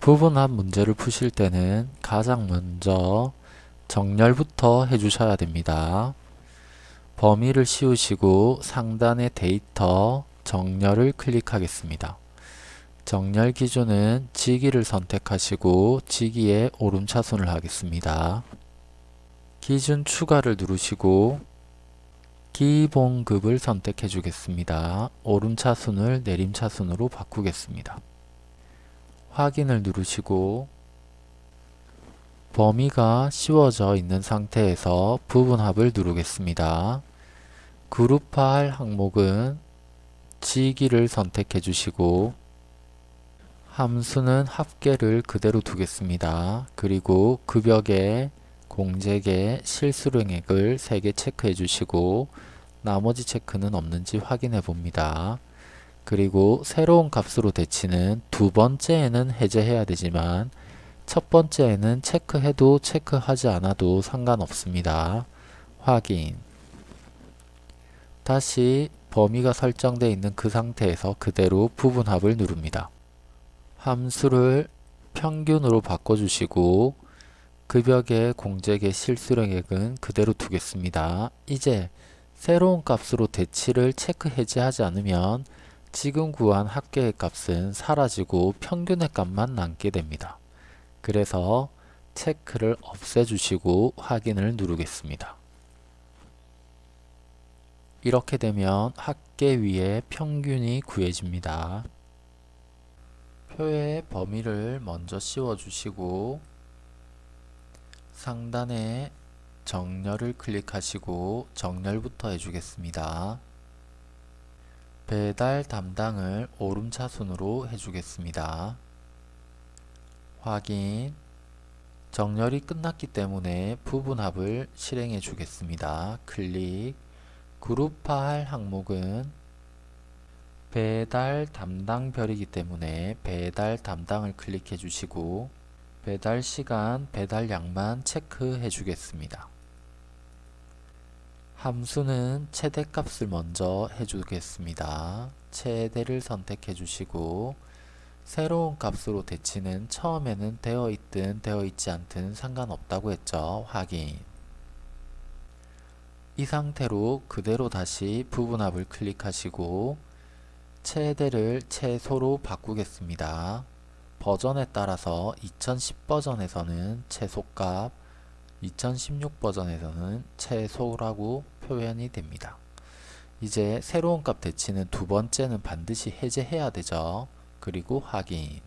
부분합 문제를 푸실 때는 가장 먼저 정렬부터 해주셔야 됩니다. 범위를 씌우시고 상단의 데이터 정렬을 클릭하겠습니다. 정렬 기준은 지기를 선택하시고 지기에 오름차순을 하겠습니다. 기준 추가를 누르시고 기본급을 선택해 주겠습니다. 오름차순을 내림차순으로 바꾸겠습니다. 확인을 누르시고 범위가 씌워져 있는 상태에서 부분합을 누르겠습니다. 그룹화할 항목은 지기를 선택해 주시고 함수는 합계를 그대로 두겠습니다. 그리고 급여계, 공제계, 실수령액을 3개 체크해 주시고 나머지 체크는 없는지 확인해 봅니다. 그리고 새로운 값으로 대치는 두 번째에는 해제해야 되지만 첫 번째에는 체크해도 체크하지 않아도 상관없습니다. 확인 다시 범위가 설정되어 있는 그 상태에서 그대로 부분합을 누릅니다. 함수를 평균으로 바꿔주시고 급여계 공제계 실수령액은 그대로 두겠습니다. 이제 새로운 값으로 대치를 체크 해제하지 않으면 지금 구한 합계의 값은 사라지고 평균의 값만 남게 됩니다. 그래서 체크를 없애주시고 확인을 누르겠습니다. 이렇게 되면 합계 위에 평균이 구해집니다. 표의 범위를 먼저 씌워주시고 상단에 정렬을 클릭하시고 정렬부터 해주겠습니다. 배달 담당을 오름차순으로 해주겠습니다. 확인 정렬이 끝났기 때문에 부분합을 실행해 주겠습니다. 클릭 그룹화할 항목은 배달 담당별이기 때문에 배달 담당을 클릭해 주시고 배달 시간, 배달량만 체크해 주겠습니다. 함수는 최대값을 먼저 해주겠습니다. 최대를 선택해 주시고 새로운 값으로 대치는 처음에는 되어 있든 되어 있지 않든 상관없다고 했죠. 확인 이 상태로 그대로 다시 부분합을 클릭하시고 최대를 최소로 바꾸겠습니다. 버전에 따라서 2010 버전에서는 최소값, 2016 버전에서는 최소라고 표현이 됩니다. 이제 새로운 값 대치는 두 번째는 반드시 해제해야 되죠. 그리고 확인